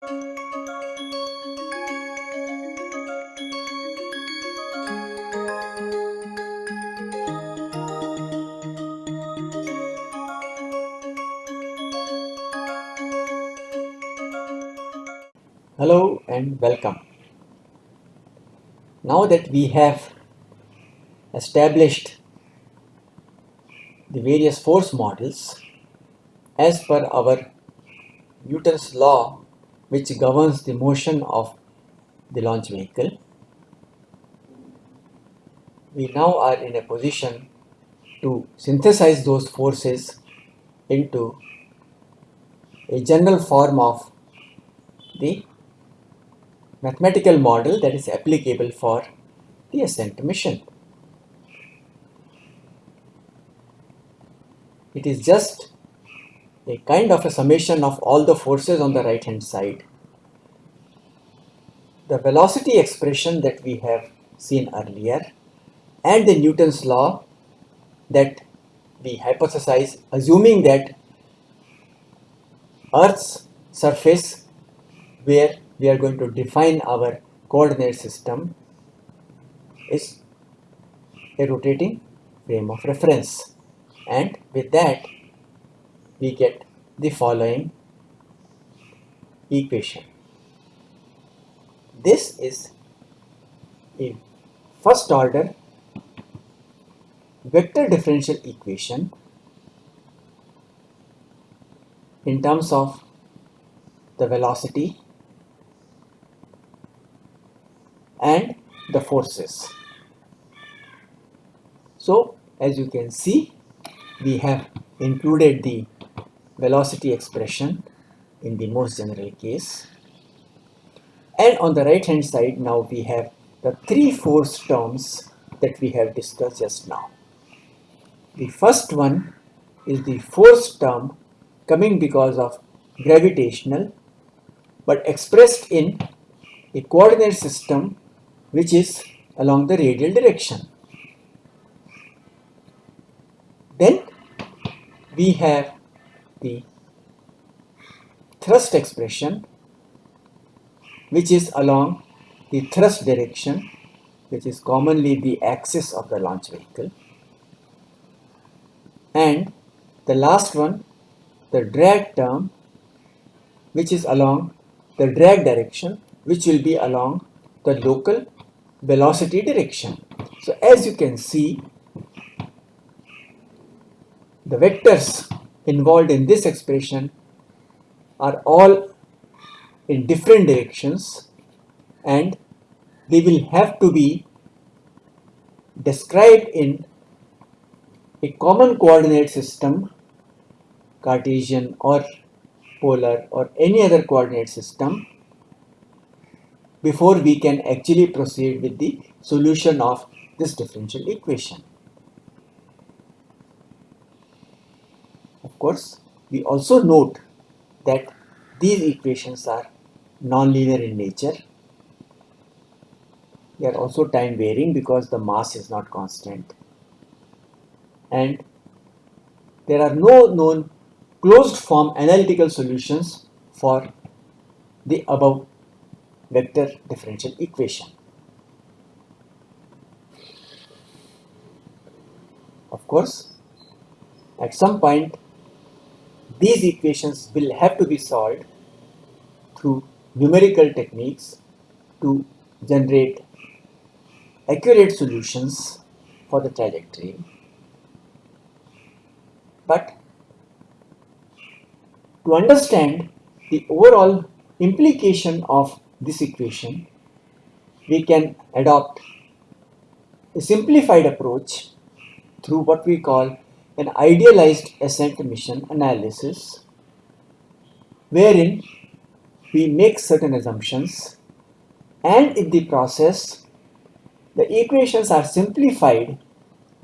Hello and welcome. Now that we have established the various force models as per our Newton's law which governs the motion of the launch vehicle, we now are in a position to synthesize those forces into a general form of the mathematical model that is applicable for the ascent mission. It is just a kind of a summation of all the forces on the right hand side. The velocity expression that we have seen earlier and the Newton's law that we hypothesize assuming that Earth's surface where we are going to define our coordinate system is a rotating frame of reference and with that we get the following equation. This is a first order vector differential equation in terms of the velocity and the forces. So as you can see we have included the velocity expression in the most general case and on the right hand side now we have the three force terms that we have discussed just now. The first one is the force term coming because of gravitational but expressed in a coordinate system which is along the radial direction. Then we have the thrust expression which is along the thrust direction which is commonly the axis of the launch vehicle and the last one the drag term which is along the drag direction which will be along the local velocity direction. So as you can see, the vectors involved in this expression are all in different directions and they will have to be described in a common coordinate system Cartesian or polar or any other coordinate system before we can actually proceed with the solution of this differential equation. Of course, we also note that these equations are nonlinear in nature. They are also time varying because the mass is not constant. And there are no known closed form analytical solutions for the above vector differential equation. Of course, at some point these equations will have to be solved through numerical techniques to generate accurate solutions for the trajectory. But to understand the overall implication of this equation, we can adopt a simplified approach through what we call an idealized ascent mission analysis, wherein we make certain assumptions and in the process the equations are simplified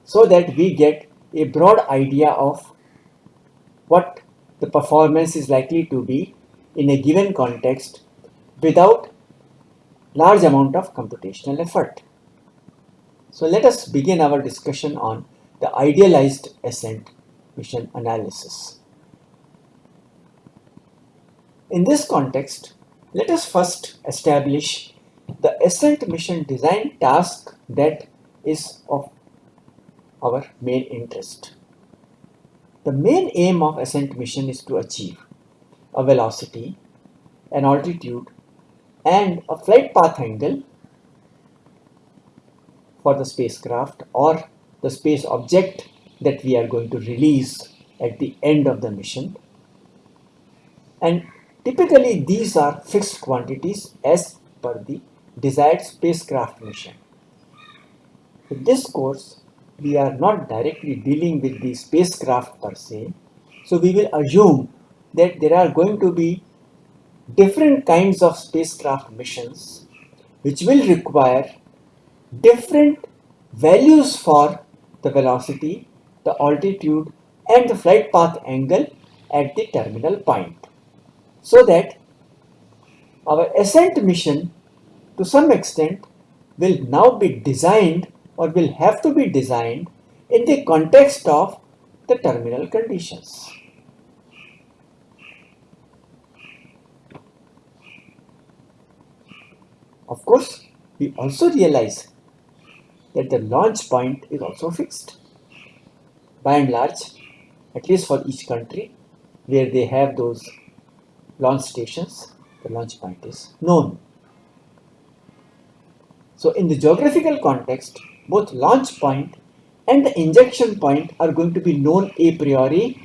so that we get a broad idea of what the performance is likely to be in a given context without large amount of computational effort. So let us begin our discussion on the idealized ascent mission analysis. In this context, let us first establish the ascent mission design task that is of our main interest. The main aim of ascent mission is to achieve a velocity, an altitude and a flight path angle for the spacecraft or the space object that we are going to release at the end of the mission. And typically these are fixed quantities as per the desired spacecraft mission. In this course, we are not directly dealing with the spacecraft per se. So we will assume that there are going to be different kinds of spacecraft missions which will require different values for the velocity, the altitude and the flight path angle at the terminal point. So that our ascent mission to some extent will now be designed or will have to be designed in the context of the terminal conditions. Of course, we also realize that the launch point is also fixed. By and large, at least for each country where they have those launch stations, the launch point is known. So in the geographical context, both launch point and the injection point are going to be known a priori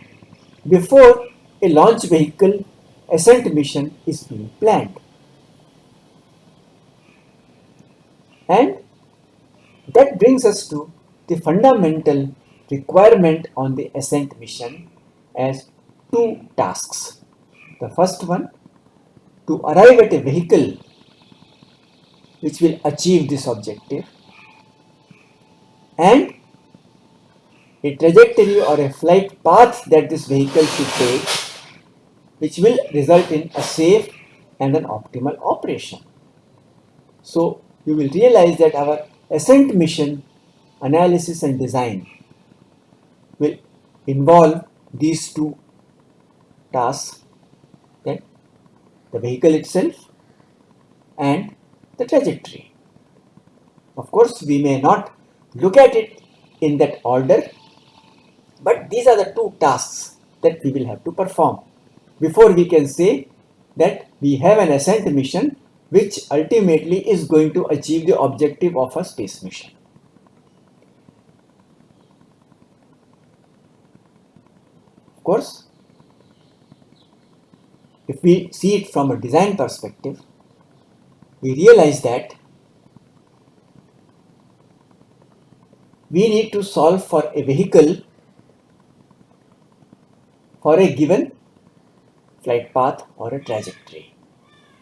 before a launch vehicle ascent mission is being planned. And that brings us to the fundamental requirement on the ascent mission as two tasks. The first one, to arrive at a vehicle which will achieve this objective and a trajectory or a flight path that this vehicle should take which will result in a safe and an optimal operation. So you will realize that our ascent mission analysis and design will involve these two tasks that the vehicle itself and the trajectory. Of course, we may not look at it in that order, but these are the two tasks that we will have to perform before we can say that we have an ascent mission which ultimately is going to achieve the objective of a space mission. Of course, if we see it from a design perspective, we realize that we need to solve for a vehicle for a given flight path or a trajectory.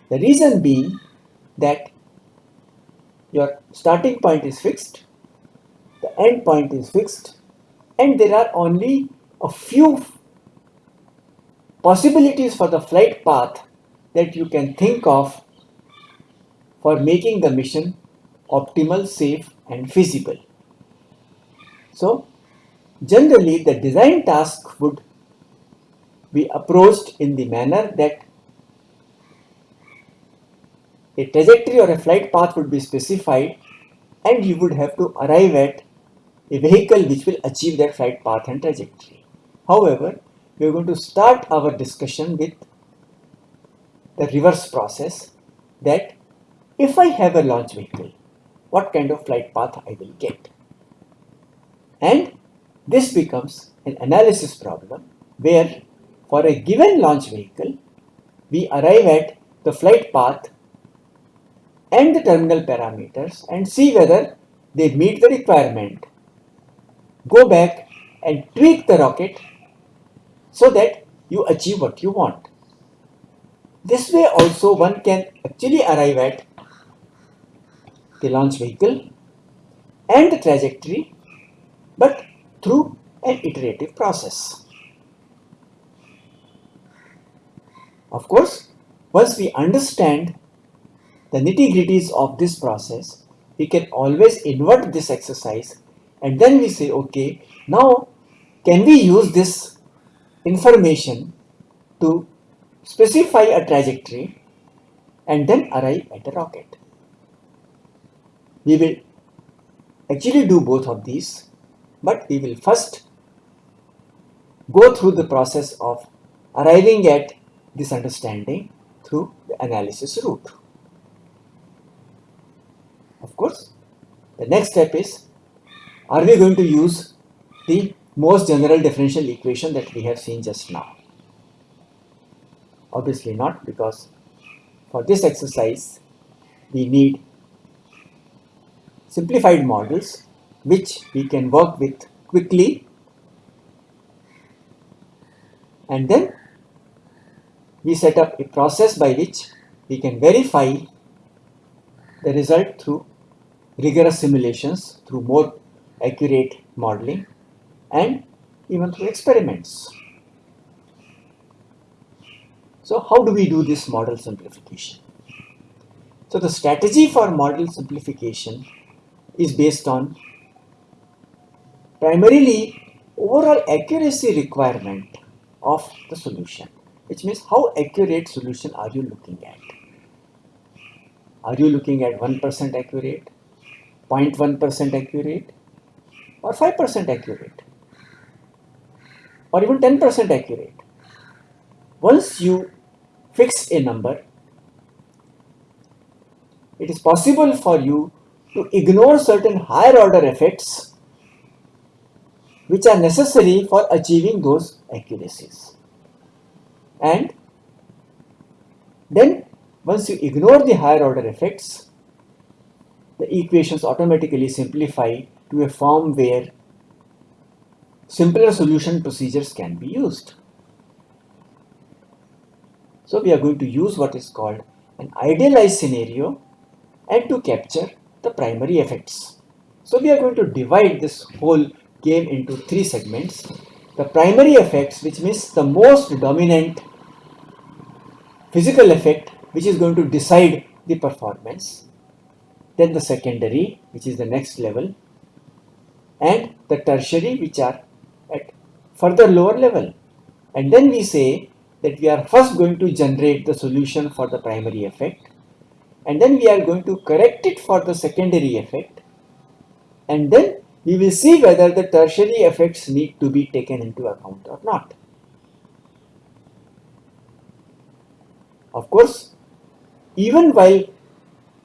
The reason being that your starting point is fixed, the end point is fixed, and there are only a few possibilities for the flight path that you can think of for making the mission optimal, safe and feasible. So, generally the design task would be approached in the manner that a trajectory or a flight path would be specified and you would have to arrive at a vehicle which will achieve that flight path and trajectory. However, we are going to start our discussion with the reverse process that if I have a launch vehicle, what kind of flight path I will get. And this becomes an analysis problem where for a given launch vehicle, we arrive at the flight path and the terminal parameters and see whether they meet the requirement. Go back and tweak the rocket so that you achieve what you want. This way also one can actually arrive at the launch vehicle and the trajectory but through an iterative process. Of course, once we understand the nitty gritties of this process, we can always invert this exercise and then we say, okay, now can we use this information to specify a trajectory and then arrive at a rocket. We will actually do both of these, but we will first go through the process of arriving at this understanding through the analysis route. Of course, the next step is, are we going to use the most general differential equation that we have seen just now? Obviously not because for this exercise we need simplified models which we can work with quickly and then we set up a process by which we can verify the result through rigorous simulations, through more accurate modeling and even through experiments. So how do we do this model simplification? So the strategy for model simplification is based on primarily overall accuracy requirement of the solution, which means how accurate solution are you looking at? Are you looking at 1% accurate, 0.1% accurate, or 5% accurate, or even 10% accurate? Once you fix a number, it is possible for you to ignore certain higher order effects which are necessary for achieving those accuracies. And then once you ignore the higher order effects, the equations automatically simplify to a form where simpler solution procedures can be used. So we are going to use what is called an idealized scenario and to capture the primary effects. So we are going to divide this whole game into three segments. The primary effects which means the most dominant physical effect which is going to decide the performance. Then the secondary which is the next level and the tertiary which are at further lower level. And then we say that we are first going to generate the solution for the primary effect and then we are going to correct it for the secondary effect and then we will see whether the tertiary effects need to be taken into account or not. Of course, even while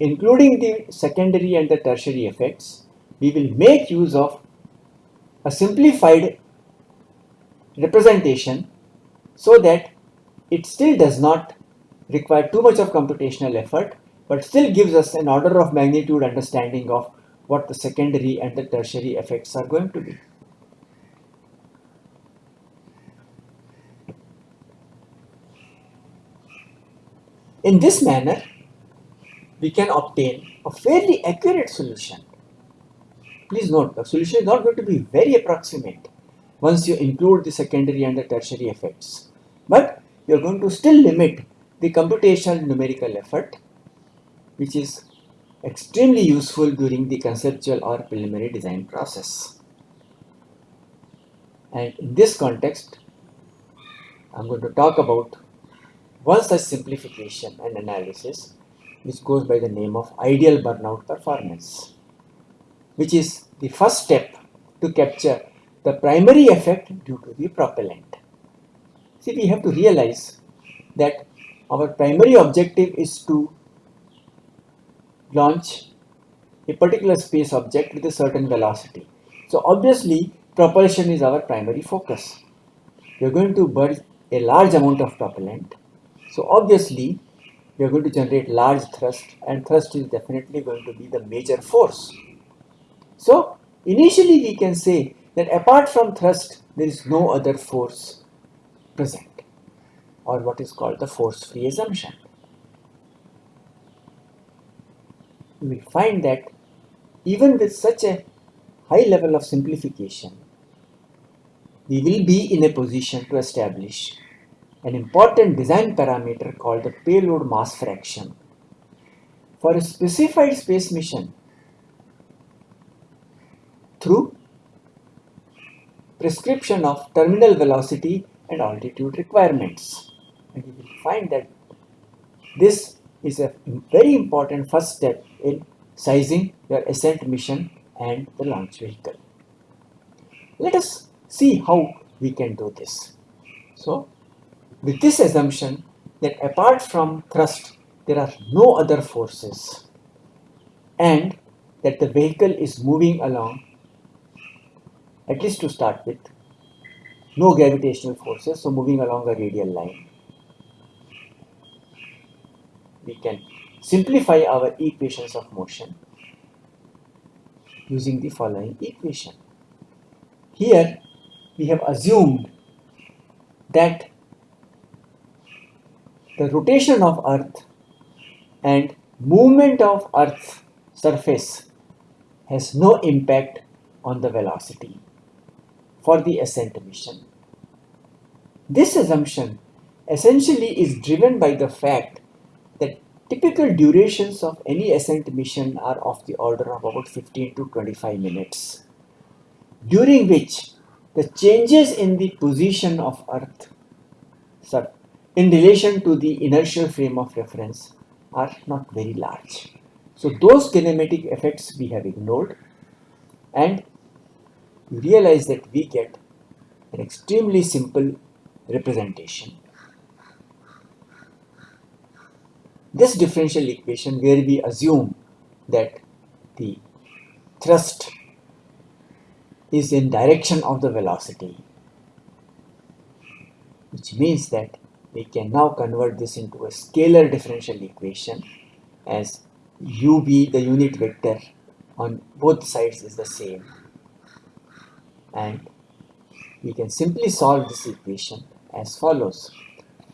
including the secondary and the tertiary effects, we will make use of a simplified representation so that it still does not require too much of computational effort but still gives us an order of magnitude understanding of what the secondary and the tertiary effects are going to be. In this manner, we can obtain a fairly accurate solution. Please note, the solution is not going to be very approximate once you include the secondary and the tertiary effects. But you are going to still limit the computational numerical effort, which is extremely useful during the conceptual or preliminary design process. And in this context, I'm going to talk about one such simplification and analysis which goes by the name of ideal burnout performance, which is the first step to capture the primary effect due to the propellant. See, we have to realize that our primary objective is to launch a particular space object with a certain velocity. So obviously, propulsion is our primary focus. We are going to burn a large amount of propellant. So obviously, are going to generate large thrust and thrust is definitely going to be the major force. So initially we can say that apart from thrust, there is no other force present or what is called the force-free assumption. We find that even with such a high level of simplification, we will be in a position to establish an important design parameter called the payload mass fraction for a specified space mission through prescription of terminal velocity and altitude requirements. And you will find that this is a very important first step in sizing your ascent mission and the launch vehicle. Let us see how we can do this. So, with this assumption that apart from thrust, there are no other forces and that the vehicle is moving along, at least to start with, no gravitational forces, so moving along a radial line. We can simplify our equations of motion using the following equation. Here we have assumed that the rotation of earth and movement of earth's surface has no impact on the velocity for the ascent mission. This assumption essentially is driven by the fact that typical durations of any ascent mission are of the order of about 15 to 25 minutes, during which the changes in the position of Earth in relation to the inertial frame of reference are not very large. So those kinematic effects we have ignored and you realize that we get an extremely simple representation. This differential equation where we assume that the thrust is in direction of the velocity which means that we can now convert this into a scalar differential equation as ub the unit vector on both sides is the same and we can simply solve this equation as follows.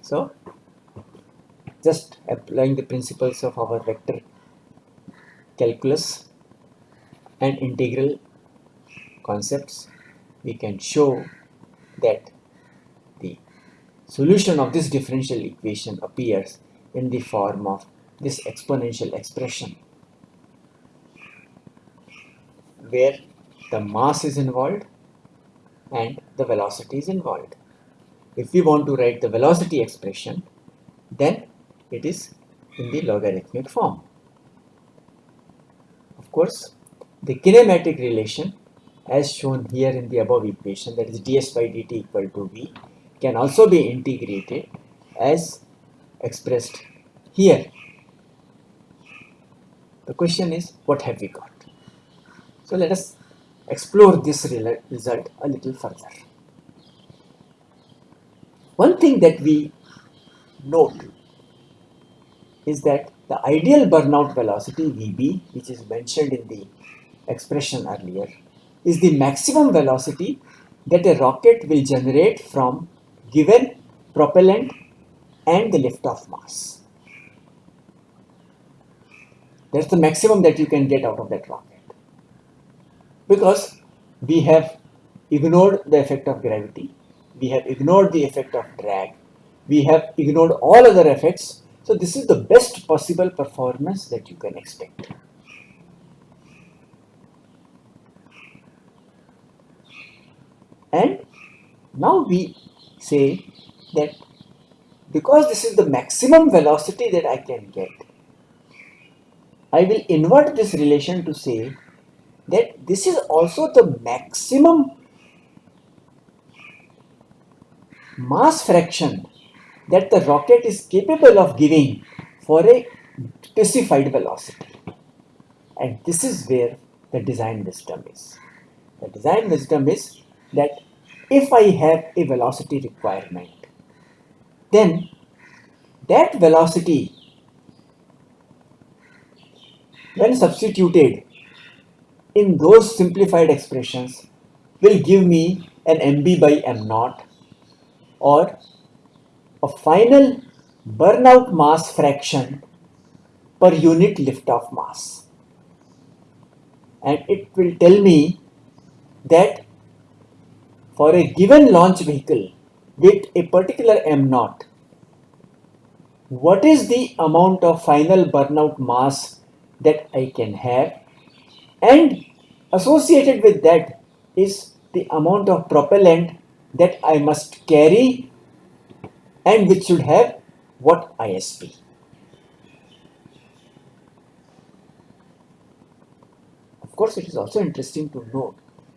So just applying the principles of our vector calculus and integral concepts we can show that solution of this differential equation appears in the form of this exponential expression where the mass is involved and the velocity is involved. If we want to write the velocity expression, then it is in the logarithmic form. Of course, the kinematic relation as shown here in the above equation that is ds by dt equal to v can also be integrated as expressed here. The question is what have we got? So let us explore this result a little further. One thing that we note is that the ideal burnout velocity Vb, which is mentioned in the expression earlier, is the maximum velocity that a rocket will generate from given propellant and the liftoff mass. That's the maximum that you can get out of that rocket because we have ignored the effect of gravity, we have ignored the effect of drag, we have ignored all other effects. So this is the best possible performance that you can expect. And now we say that because this is the maximum velocity that I can get, I will invert this relation to say that this is also the maximum mass fraction that the rocket is capable of giving for a specified velocity. And this is where the design wisdom is. The design wisdom is that if I have a velocity requirement, then that velocity when substituted in those simplified expressions will give me an mb by m naught or a final burnout mass fraction per unit liftoff mass. And it will tell me that for a given launch vehicle with a particular M0, what is the amount of final burnout mass that I can have and associated with that is the amount of propellant that I must carry and which should have what ISP. Of course, it is also interesting to note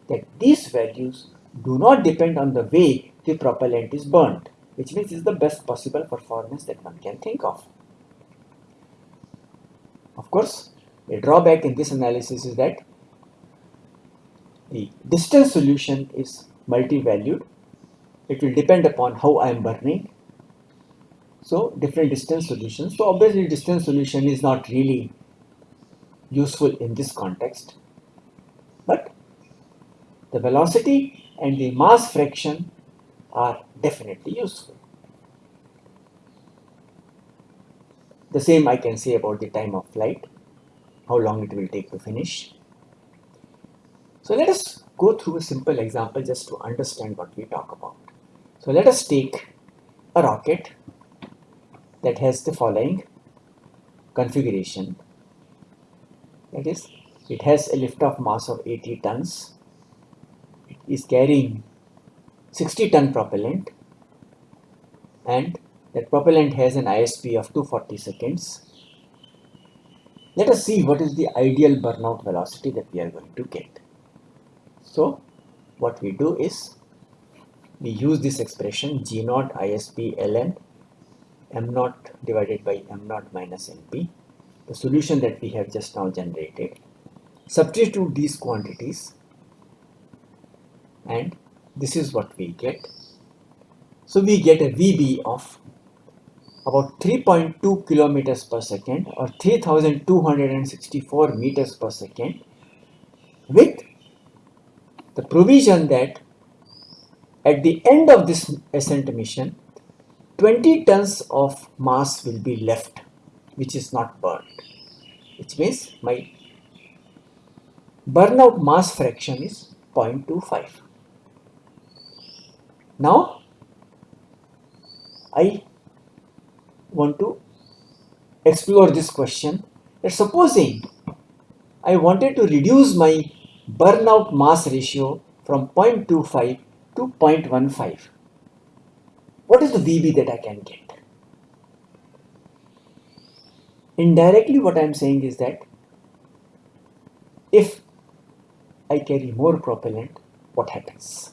that these values do not depend on the way the propellant is burned, which means it's the best possible performance that one can think of. Of course, a drawback in this analysis is that the distance solution is multi-valued. It will depend upon how I am burning. So different distance solutions. So obviously distance solution is not really useful in this context. But the velocity and the mass fraction are definitely useful. The same I can say about the time of flight, how long it will take to finish. So let us go through a simple example just to understand what we talk about. So let us take a rocket that has the following configuration. That is, it has a lift-off mass of 80 tons. Is carrying 60 ton propellant and that propellant has an ISP of 240 seconds. Let us see what is the ideal burnout velocity that we are going to get. So what we do is we use this expression G naught ISP ln m naught divided by m naught minus np, the solution that we have just now generated. Substitute these quantities and this is what we get. So we get a VB of about 3.2 kilometers per second or 3264 meters per second with the provision that at the end of this ascent mission 20 tons of mass will be left which is not burned which means my burnout mass fraction is 0.25 now, I want to explore this question that supposing I wanted to reduce my burnout mass ratio from 0.25 to 0.15. What is the VB that I can get? Indirectly what I am saying is that if I carry more propellant, what happens?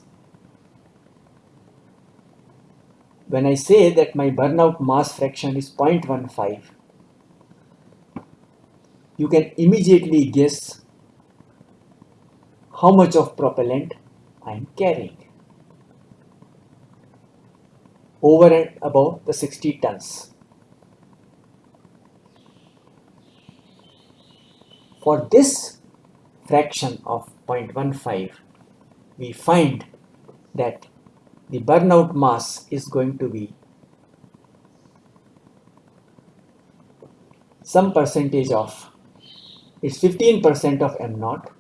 When I say that my burnout mass fraction is 0.15, you can immediately guess how much of propellant I am carrying over and above the 60 tons. For this fraction of 0.15, we find that the burnout mass is going to be some percentage of it's 15% of m naught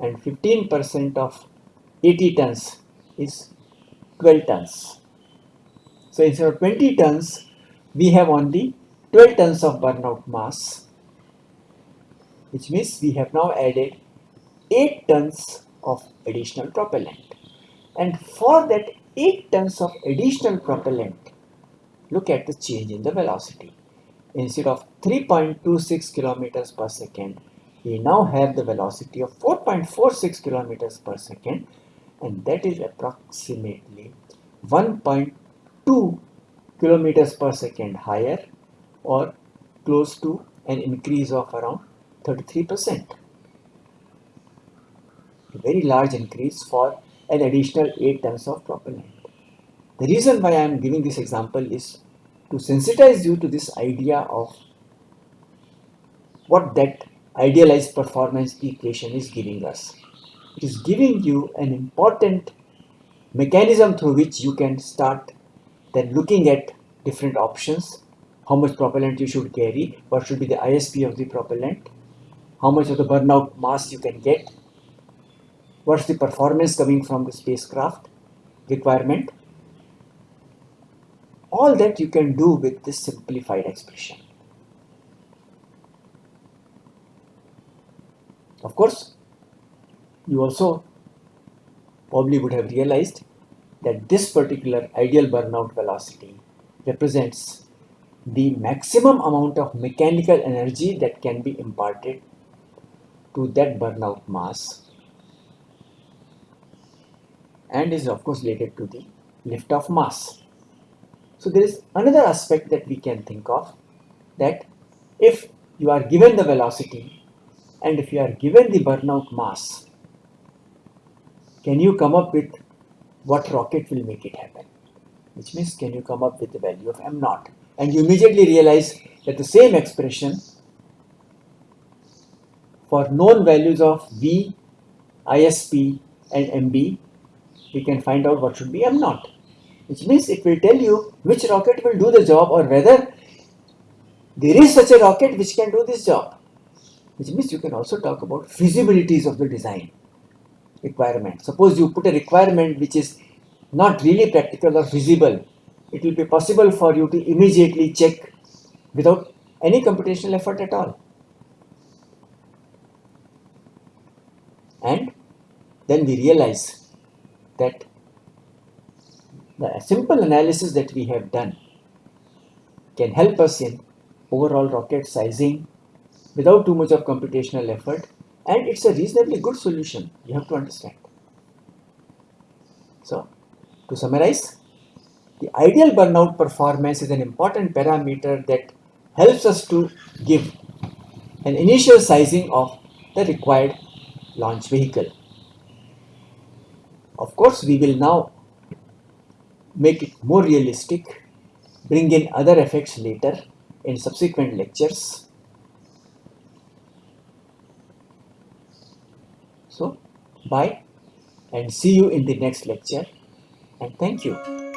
and 15% of 80 tons is 12 tons. So instead of 20 tons, we have only 12 tons of burnout mass, which means we have now added 8 tons of additional propellant. And for that 8 tons of additional propellant, look at the change in the velocity. Instead of 3.26 kilometers per second, we now have the velocity of 4.46 kilometers per second and that is approximately 1.2 kilometers per second higher or close to an increase of around 33 percent very large increase for an additional 8 tons of propellant. The reason why I am giving this example is to sensitize you to this idea of what that idealized performance equation is giving us. It is giving you an important mechanism through which you can start then looking at different options, how much propellant you should carry, what should be the ISP of the propellant, how much of the burnout mass you can get, what's the performance coming from the spacecraft requirement? All that you can do with this simplified expression. Of course you also probably would have realized that this particular ideal burnout velocity represents the maximum amount of mechanical energy that can be imparted to that burnout mass and is of course related to the lift off mass. So there is another aspect that we can think of that if you are given the velocity and if you are given the burnout mass, can you come up with what rocket will make it happen? Which means can you come up with the value of m naught? And you immediately realize that the same expression for known values of V, ISP and MB, we can find out what should be m naught which means it will tell you which rocket will do the job or whether there is such a rocket which can do this job. Which means you can also talk about feasibilities of the design requirement. Suppose you put a requirement which is not really practical or feasible, it will be possible for you to immediately check without any computational effort at all. And then we realize that the simple analysis that we have done can help us in overall rocket sizing without too much of computational effort and it's a reasonably good solution you have to understand. So to summarize the ideal burnout performance is an important parameter that helps us to give an initial sizing of the required launch vehicle of course we will now make it more realistic, bring in other effects later in subsequent lectures. So, bye and see you in the next lecture and thank you.